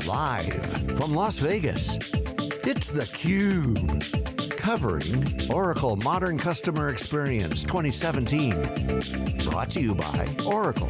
Live from Las Vegas, it's theCUBE. Covering Oracle Modern Customer Experience 2017. Brought to you by Oracle.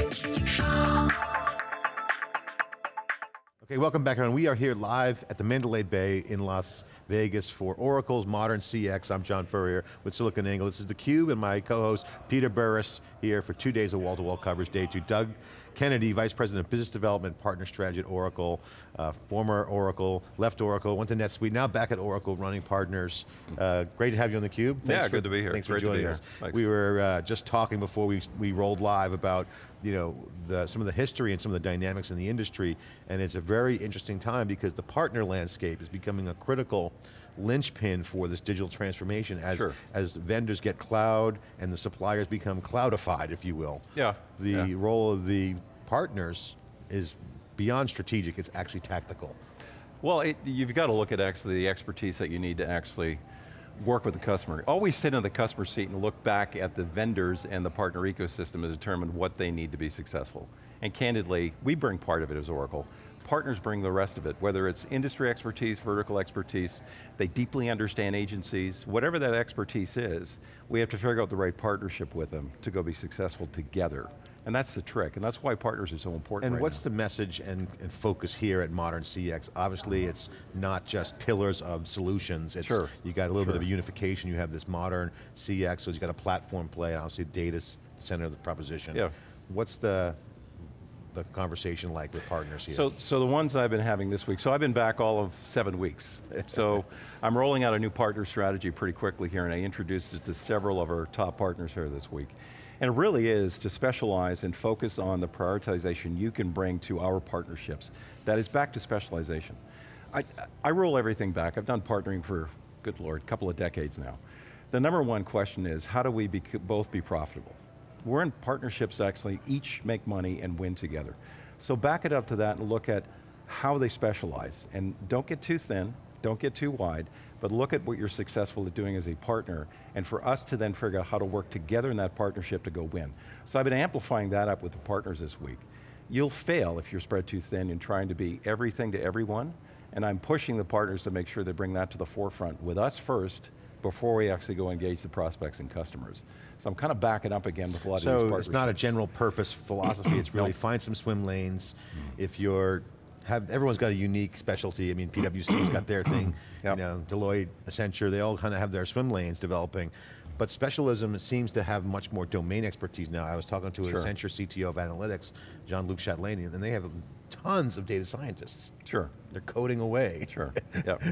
Okay, welcome back everyone. We are here live at the Mandalay Bay in Las Vegas for Oracle's Modern CX. I'm John Furrier with SiliconANGLE. This is theCUBE and my co-host Peter Burris here for two days of wall-to-wall -wall coverage. Day two, Doug Kennedy, Vice President of Business Development, Partner Strategy at Oracle, uh, former Oracle, left Oracle, went to NetSuite, now back at Oracle running partners. Uh, great to have you on theCUBE. Thanks yeah, for, good to be here. Thanks great for joining us. We were uh, just talking before we, we rolled live about you know, the, some of the history and some of the dynamics in the industry, and it's a very interesting time because the partner landscape is becoming a critical linchpin for this digital transformation as, sure. as vendors get cloud and the suppliers become cloudified, if you will. Yeah. The yeah. role of the partners is beyond strategic, it's actually tactical. Well, it, you've got to look at actually the expertise that you need to actually work with the customer. Always sit in the customer seat and look back at the vendors and the partner ecosystem to determine what they need to be successful. And candidly, we bring part of it as Oracle. Partners bring the rest of it, whether it's industry expertise, vertical expertise, they deeply understand agencies, whatever that expertise is, we have to figure out the right partnership with them to go be successful together. And that's the trick, and that's why partners are so important And right what's now. the message and, and, focus here at Modern CX? Obviously it's not just pillars of solutions, it's, sure. you got a little sure. bit of a unification, you have this Modern CX, so you've got a platform play, obviously data center of the proposition. Yeah. What's the, the conversation like with partners here? So, so the ones I've been having this week, so I've been back all of seven weeks. so I'm rolling out a new partner strategy pretty quickly here and I introduced it to several of our top partners here this week. And it really is to specialize and focus on the prioritization you can bring to our partnerships. That is back to specialization. I, I roll everything back. I've done partnering for, good Lord, a couple of decades now. The number one question is, how do we be, both be profitable? We're in partnerships actually, each make money and win together. So back it up to that and look at how they specialize. And don't get too thin, don't get too wide, but look at what you're successful at doing as a partner, and for us to then figure out how to work together in that partnership to go win. So I've been amplifying that up with the partners this week. You'll fail if you're spread too thin in trying to be everything to everyone, and I'm pushing the partners to make sure they bring that to the forefront with us first, before we actually go engage the prospects and customers. So I'm kind of backing up again with a lot so of these So it's not a general purpose philosophy, it's really find some swim lanes. Mm. If you're have, everyone's got a unique specialty. I mean, PwC's got their thing, yep. you know, Deloitte, Accenture, they all kind of have their swim lanes developing. But specialism seems to have much more domain expertise now. I was talking to sure. an Accenture CTO of analytics, Jean-Luc Chatelain, and they have tons of data scientists. Sure. They're coding away. Sure, yep,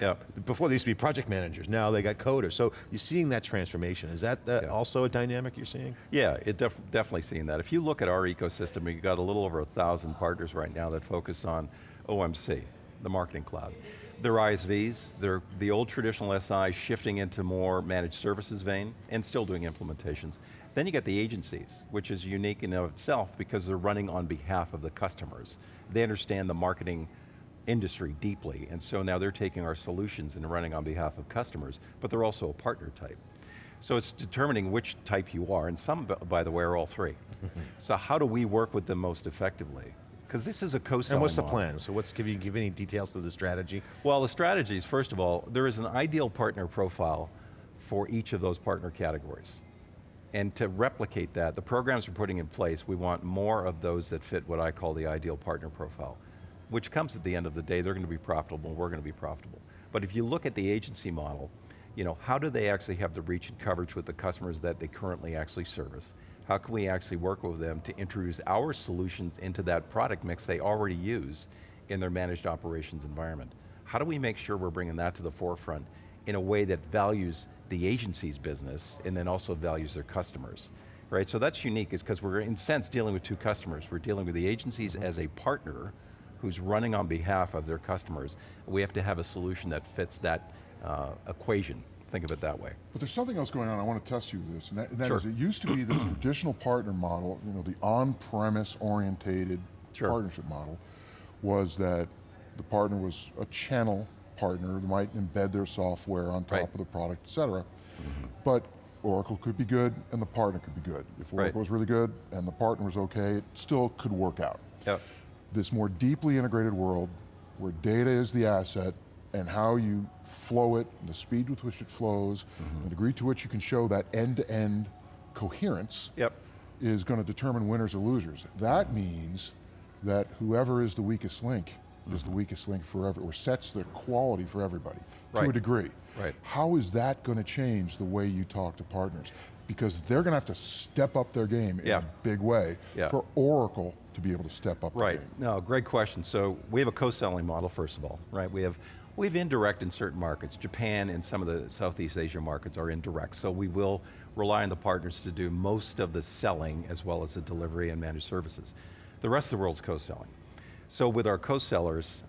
yep. Before they used to be project managers, now they got coders. So you're seeing that transformation. Is that uh, also a dynamic you're seeing? Yeah, it def definitely seeing that. If you look at our ecosystem, we've got a little over a thousand partners right now that focus on OMC, the marketing cloud. They're ISVs, they're the old traditional SI shifting into more managed services vein and still doing implementations. Then you get the agencies, which is unique in of itself because they're running on behalf of the customers. They understand the marketing industry deeply, and so now they're taking our solutions and running on behalf of customers, but they're also a partner type. So it's determining which type you are, and some, by the way, are all three. so how do we work with them most effectively? Because this is a co-selling And what's the model. plan? So what's, give you give any details to the strategy? Well, the strategies, first of all, there is an ideal partner profile for each of those partner categories. And to replicate that, the programs we're putting in place, we want more of those that fit what I call the ideal partner profile, which comes at the end of the day, they're going to be profitable, we're going to be profitable. But if you look at the agency model, you know, how do they actually have the reach and coverage with the customers that they currently actually service? How can we actually work with them to introduce our solutions into that product mix they already use in their managed operations environment? How do we make sure we're bringing that to the forefront in a way that values the agency's business and then also values their customers? Right, so that's unique is because we're in sense dealing with two customers. We're dealing with the agencies as a partner who's running on behalf of their customers. We have to have a solution that fits that uh, equation Think of it that way. But there's something else going on, I want to test you with this, and that, and that sure. is, it used to be the traditional partner model, you know, the on-premise orientated sure. partnership model, was that the partner was a channel partner, might embed their software on top right. of the product, et cetera. Mm -hmm. But Oracle could be good, and the partner could be good. If Oracle right. was really good, and the partner was okay, it still could work out. Yep. This more deeply integrated world, where data is the asset and how you flow it, and the speed with which it flows, Mm-hmm. the degree to which you can show that end-to-end coherence Yep. is going to determine winners or losers. That means that whoever is the weakest link is the weakest link forever, or sets the quality for everybody, to a degree. Right. How is that going to change the way you talk to partners? Because they're going to have to step up their game in a big way Yeah. for Oracle to be able to step up Right, no, great question. So we have a co-selling model, first of all, right? We have, we have indirect in certain markets. Japan and some of the Southeast Asia markets are indirect, so we will rely on the partners to do most of the selling as well as the delivery and managed services. The rest of the world's co-selling. So with our co-sellers,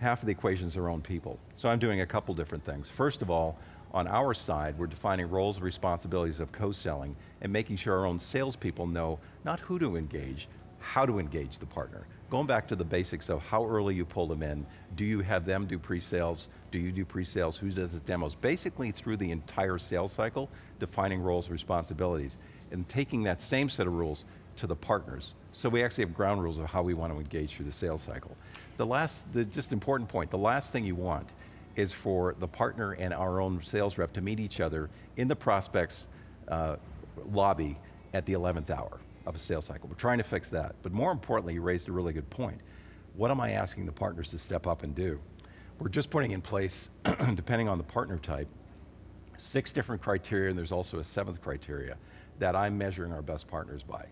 half of the equation is their own people. So I'm doing a couple different things. First of all, on our side, we're defining roles and responsibilities of co-selling and making sure our own salespeople know not who to engage, how to engage the partner. Going back to the basics of how early you pull them in, do you have them do pre-sales, do you do pre-sales, who does the demos? Basically through the entire sales cycle, defining roles and responsibilities, and taking that same set of rules to the partners. So we actually have ground rules of how we want to engage through the sales cycle. The last, the just important point, the last thing you want is for the partner and our own sales rep to meet each other in the prospect's uh, lobby at the 11th hour of a sales cycle. We're trying to fix that. But more importantly, you raised a really good point. What am I asking the partners to step up and do? We're just putting in place, depending on the partner type, six different criteria, and there's also a seventh criteria that I'm measuring our best partners by.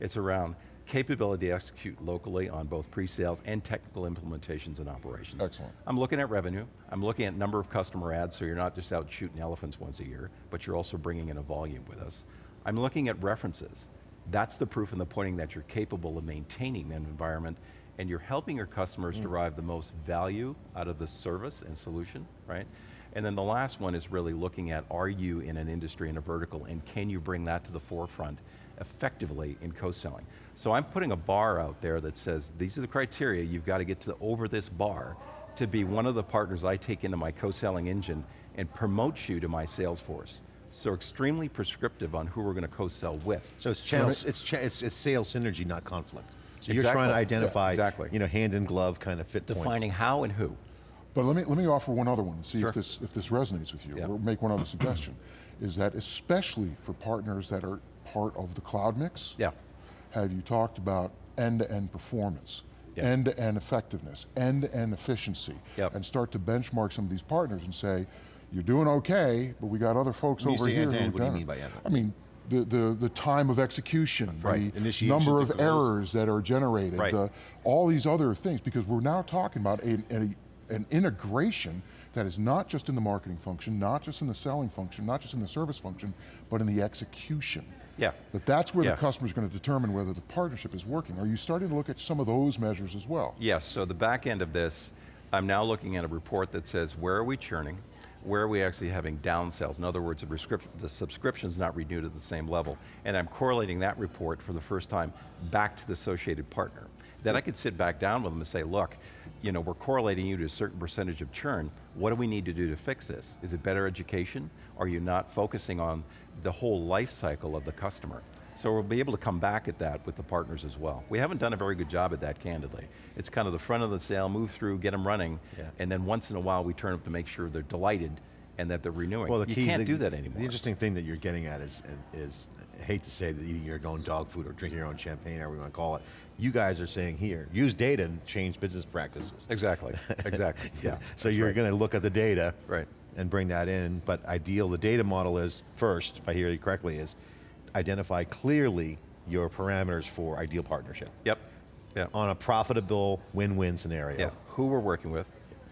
It's around capability to execute locally on both pre-sales and technical implementations and operations. Excellent. I'm looking at revenue, I'm looking at number of customer ads, so you're not just out shooting elephants once a year, but you're also bringing in a volume with us. I'm looking at references. That's the proof and the pointing that you're capable of maintaining that environment and you're helping your customers hmm. derive the most value out of the service and solution, right? And then the last one is really looking at, are you in an industry, in a vertical, and can you bring that to the forefront effectively in co-selling? So I'm putting a bar out there that says, these are the criteria, you've got to get to over this bar to be one of the partners I take into my co-selling engine and promote you to my sales force. So extremely prescriptive on who we're going to co-sell with. So it's channels, it's, cha it's, it's sales synergy, not conflict. So you're trying to Yeah, identify, exactly. you know, hand in glove kind of fit points. Defining how and who. But let me, let me offer one other one and see Sure. if, this, if this resonates with you, Yeah. or make one other suggestion, is that especially for partners that are part of the cloud mix, Yeah. have you talked about end-to-end performance, end-to-end effectiveness, end-to-end efficiency, Yep. and start to benchmark some of these partners and say, you're doing okay, but we got other folks over here end-to-end, who what do you mean by end-to-end? I mean, the, the, the time of execution, Right. the number of errors that are generated, Right. the, all these other things, because we're now talking about a, a, an integration that is not just in the marketing function, not just in the selling function, not just in the service function, but in the execution. Yeah. That that's where Yeah. the customer's going to determine whether the partnership is working. Are you starting to look at some of those measures as well? Yes, so the back end of this, I'm now looking at a report that says where are we churning, where are we actually having down sales? In other words, the subscription's not renewed at the same level. And I'm correlating that report for the first time back to the associated partner. Then I could sit back down with them and say, look, you know, we're correlating you to a certain percentage of churn. What do we need to do to fix this? Is it better education? Are you not focusing on the whole life cycle of the customer? So we'll be able to come back at that with the partners as well. We haven't done a very good job at that, candidly. It's kind of the front of the sale, move through, get them running, Yeah. and then once in a while we turn up to make sure they're delighted and that they're renewing. Well, the you key, can't the, do that anymore. The interesting thing that you're getting at is, is, I hate to say that eating your own dog food or drinking your own champagne, however you want to call it. You guys are saying here, use data and change business practices. Exactly, exactly, yeah. So you're right. going to look at the data Right. and bring that in, but ideal, the data model is, first, if I hear you correctly, is identify clearly your parameters for ideal partnership Yep, yeah. on a profitable win-win scenario. Yeah, who we're working with,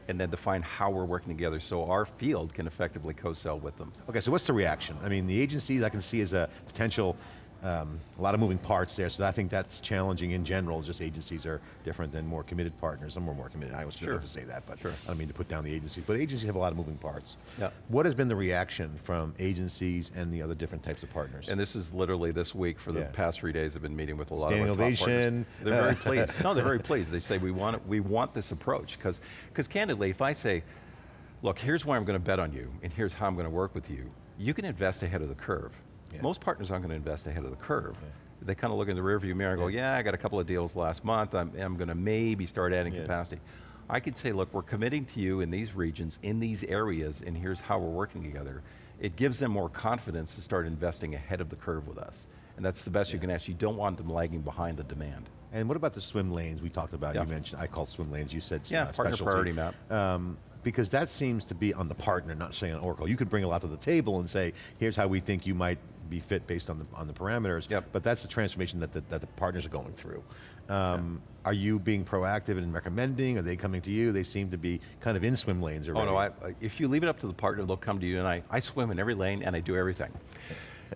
and then define how we're working together so our field can effectively co-sell with them. Okay, so what's the reaction? I mean, the agencies I can see as a potential, um, a lot of moving parts there, so I think that's challenging in general, just agencies are different than more committed partners. Some are more committed, I was Sure. to say that, but Sure. I don't mean to put down the agencies, but agencies have a lot of moving parts. Yeah. What has been the reaction from agencies and the other different types of partners? And this is literally this week for the Yeah. past three days I've been meeting with a lot Standing of our top ovation. partners. They're very pleased. No, they're very pleased. They say we want it, we want this approach because because candidly, if I say, look, here's why I'm going to bet on you, and here's how I'm going to work with you, you can invest ahead of the curve. Yeah. Most partners aren't going to invest ahead of the curve. They kind of look in the rearview mirror and go, yeah, I got a couple of deals last month. I'm, I'm going to maybe start adding Yeah. capacity. I could say, look, we're committing to you in these regions, in these areas, and here's how we're working together. It gives them more confidence to start investing ahead of the curve with us. And that's the best yeah. you can ask. You don't want them lagging behind the demand. And what about the swim lanes we talked about? Yeah. You mentioned, I call swim lanes, you said Yeah, uh, partner priority map. Um, because that seems to be on the partner, not saying on Oracle. You could bring a lot to the table and say, here's how we think you might be fit based on the, on the parameters, yep. but that's the transformation that the, that the partners are going through. Um, yeah. Are you being proactive in recommending? Are they coming to you? They seem to be kind of in swim lanes already. Oh no, I, if you leave it up to the partner, they'll come to you and I, I swim in every lane and I do everything.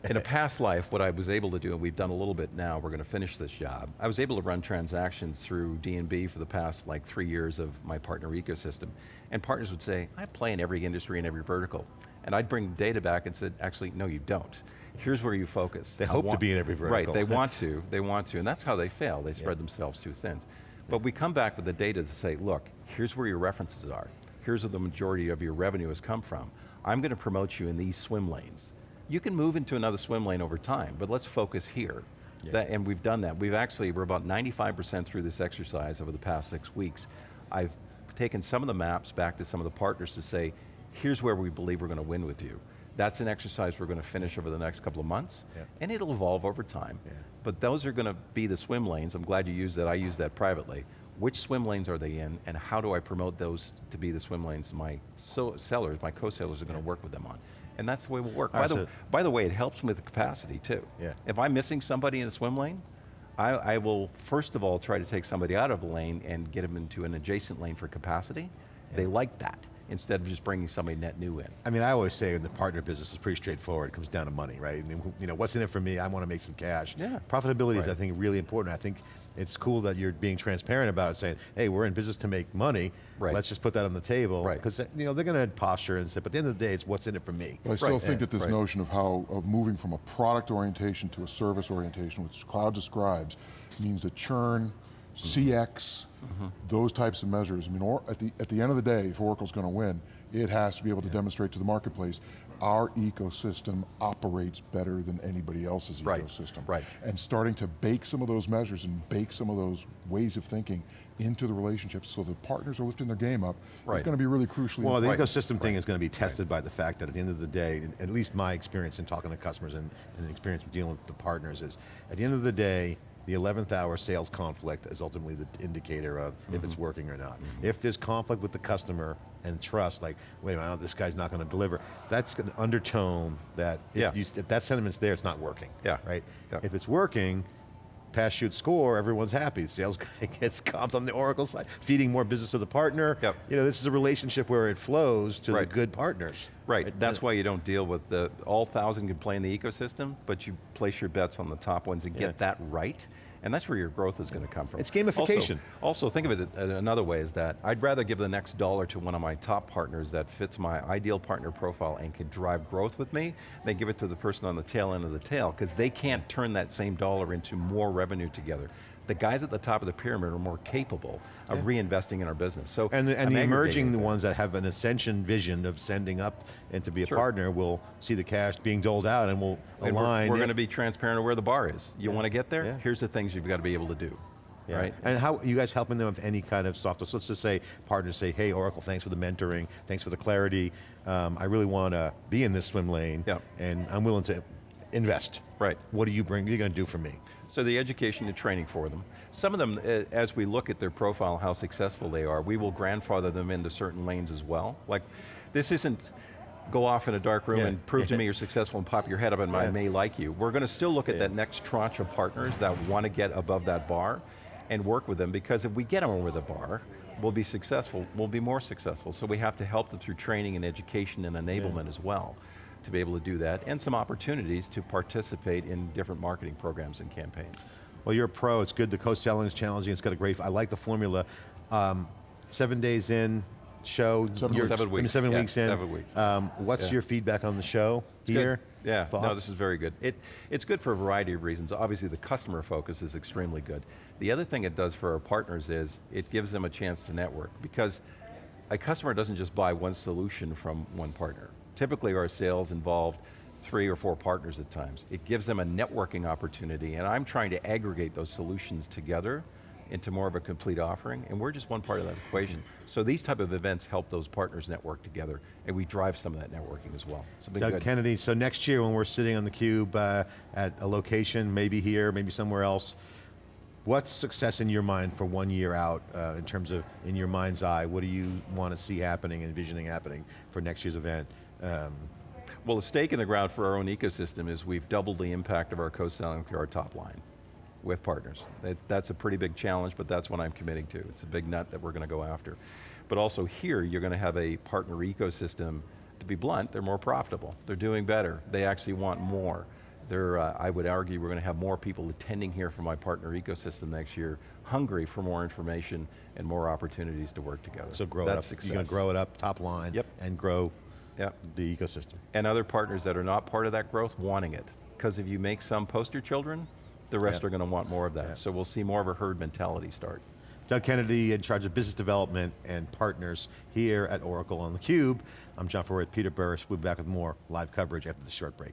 in a past life, what I was able to do, and we've done a little bit now, we're going to finish this job, I was able to run transactions through D&B for the past like three years of my partner ecosystem. And partners would say, I play in every industry and every vertical. And I'd bring data back and said, actually, no you don't. Here's where you focus. They hope want, to be in every vertical. Right, they want to, they want to, and that's how they fail. They spread yeah. themselves too thin. But we come back with the data to say, look, here's where your references are. Here's where the majority of your revenue has come from. I'm going to promote you in these swim lanes. You can move into another swim lane over time, but let's focus here. Yeah. That, and we've done that. We've actually, we're about 95% through this exercise over the past six weeks. I've taken some of the maps back to some of the partners to say, here's where we believe we're going to win with you. That's an exercise we're going to finish over the next couple of months, yeah. and it'll evolve over time. Yeah. But those are going to be the swim lanes. I'm glad you used that, I use that privately. Which swim lanes are they in, and how do I promote those to be the swim lanes my so sellers, my co-sellers are going to work with them on? And that's the way we'll work. By, the, by the way, it helps with the capacity too. Yeah. If I'm missing somebody in a swim lane, I, I, will first of all try to take somebody out of a lane and get them into an adjacent lane for capacity. Yeah. They like that instead of just bringing somebody net new in. I mean, I always say in the partner business is pretty straightforward. It comes down to money, right? I mean, you know, what's in it for me? I want to make some cash. Yeah. Profitability right. is, I think, really important. I think it's cool that you're being transparent about it, saying, hey, we're in business to make money, right. let's just put that on the table. Right. Because you know, they're going to posture and say, but at the end of the day, it's what's in it for me. But I still right. think that this notion of how, of moving from a product orientation to a service orientation, which Cloud describes, means that churn, CX, mm -hmm. those types of measures. I mean, or, at, the, at the end of the day, if Oracle's going to win, it has to be able to yeah. demonstrate to the marketplace our ecosystem operates better than anybody else's right. ecosystem. Right. And starting to bake some of those measures and bake some of those ways of thinking into the relationships so the partners are lifting their game up right. is going to be really crucially Well, the right. ecosystem thing is going to be tested by the fact that at the end of the day, at least my experience in talking to customers and, and experience dealing with the partners is, at the end of the day, the 11th hour sales conflict is ultimately the indicator of mm -hmm. if it's mm-hmm. working or not. Mm -hmm. If there's conflict with the customer and trust, like, wait a minute, this guy's not going to deliver, that's an undertone that if, yeah. you, if that sentiment's there, it's not working. Yeah. Right? Yeah. If it's working, pass shoot score, everyone's happy. Sales guy gets comped on the Oracle side, feeding more business to the partner. Yep. You know, this is a relationship where it flows to right. the good partners. Right, right. that's why you don't deal with the, all thousand can play in the ecosystem, but you place your bets on the top ones and yeah. get that right, and that's where your growth is going to come from. It's gamification. Also, also, think of it uh, another way is that I'd rather give the next dollar to one of my top partners that fits my ideal partner profile and can drive growth with me, than give it to the person on the tail end of the tail, because they can't turn that same dollar into more revenue together the guys at the top of the pyramid are more capable of yeah. reinvesting in our business. So And the, and the emerging the ones that have an ascension vision of sending up and to be a sure. partner will see the cash being doled out and will align. We're, we're going to be transparent of where the bar is. You yeah. want to get there? Yeah. Here's the things you've got to be able to do. Yeah. Right? And how, are you guys helping them with any kind of software? So let's just say, partners say, hey Oracle, thanks for the mentoring, thanks for the clarity, um, I really want to be in this swim lane, yep. and I'm willing to invest. Right. What do you bring, what are you going to do for me? So the education and training for them. Some of them, eh, as we look at their profile, how successful they are, we will grandfather them into certain lanes as well. Like, this isn't go off in a dark room yeah. and prove to me you're successful and pop your head up and yeah. I may like you. We're going to still look at yeah. that next tranche of partners that want to get above that bar and work with them because if we get them over the bar, we'll be successful, we'll be more successful. So we have to help them through training and education and enablement as well to be able to do that, and some opportunities to participate in different marketing programs and campaigns. Well, you're a pro, it's good, the co-selling is challenging, it's got a great, I like the formula. Um, seven days in, show, seven, weeks. seven weeks, seven yeah, weeks in. Seven weeks. Um, what's yeah. your feedback on the show it's here? Good. Yeah, Thoughts? no, this is very good. It, it's good for a variety of reasons. Obviously the customer focus is extremely good. The other thing it does for our partners is, it gives them a chance to network, because a customer doesn't just buy one solution from one partner. Typically our sales involved three or four partners at times. It gives them a networking opportunity and I'm trying to aggregate those solutions together into more of a complete offering, and we're just one part of that equation. So these type of events help those partners network together, and we drive some of that networking as well. So Doug good. Kennedy, so next year when we're sitting on the cube uh, at a location, maybe here, maybe somewhere else, what's success in your mind for one year out uh, in terms of, in your mind's eye, what do you want to see happening, envisioning happening for next year's event? Um, Well, the stake in the ground for our own ecosystem is we've doubled the impact of our co-selling to our top line with partners. That, that's a pretty big challenge, but that's what I'm committing to. It's a big nut that we're going to go after. But also here, you're going to have a partner ecosystem, to be blunt, they're more profitable. They're doing better. They actually want more. They're, uh, I would argue we're going to have more people attending here from my partner ecosystem next year, hungry for more information and more opportunities to work together. so grow that's it up, Success. you're going to grow it up top line Yep. and grow Yep. the ecosystem. and other partners that are not part of that growth wanting it. Because if you make some poster children, the rest Yeah. are going to want more of that. Yeah. So we'll see more of a herd mentality start. Doug Kennedy in charge of business development and partners here at Oracle on theCUBE. I'm John Furrier, Peter Burris. We'll be back with more live coverage after the short break.